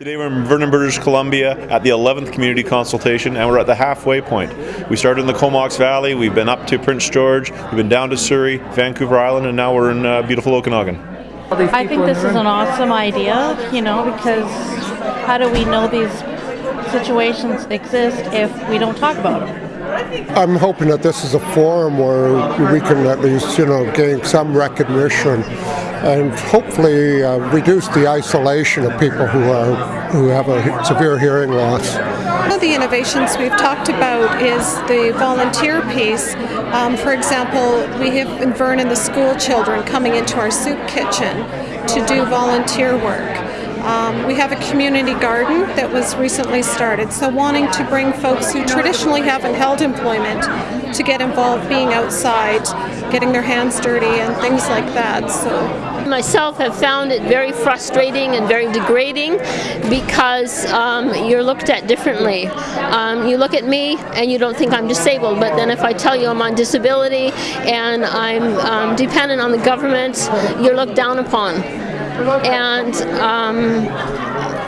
Today we're in Vernon, British Columbia at the 11th community consultation and we're at the halfway point. We started in the Comox Valley, we've been up to Prince George, we've been down to Surrey, Vancouver Island, and now we're in uh, beautiful Okanagan. I think this is an awesome idea, you know, because how do we know these situations exist if we don't talk about them? I'm hoping that this is a forum where we can at least, you know, gain some recognition and hopefully uh, reduce the isolation of people who are who have a severe hearing loss. One of the innovations we've talked about is the volunteer piece. Um, for example, we have in Vernon the school children coming into our soup kitchen to do volunteer work. Um, we have a community garden that was recently started, so wanting to bring folks who traditionally haven't held employment to get involved being outside, getting their hands dirty and things like that. So myself have found it very frustrating and very degrading because um, you're looked at differently. Um, you look at me and you don't think I'm disabled, but then if I tell you I'm on disability and I'm um, dependent on the government, you're looked down upon and um,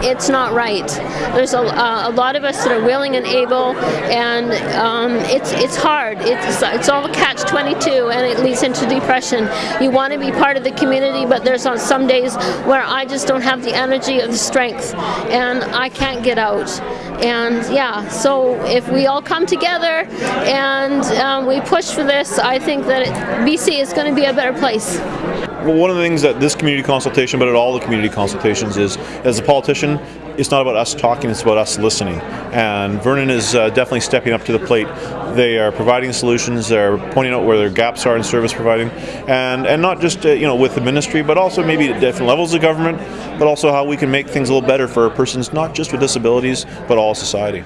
it's not right. There's a, uh, a, lot of us that are willing and able, and um, it's it's hard. It's it's all a catch-22, and it leads into depression. You want to be part of the community, but there's on some days where I just don't have the energy or the strength, and I can't get out. And yeah, so if we all come together and um, we push for this, I think that it, BC is going to be a better place. Well, one of the things that this community consultation, but at all the community consultations is, as a politician, it's not about us talking, it's about us listening. And Vernon is uh, definitely stepping up to the plate. They are providing solutions, they're pointing out where their gaps are in service providing, and, and not just uh, you know with the ministry, but also maybe at different levels of government, but also how we can make things a little better for persons not just with disabilities, but all society.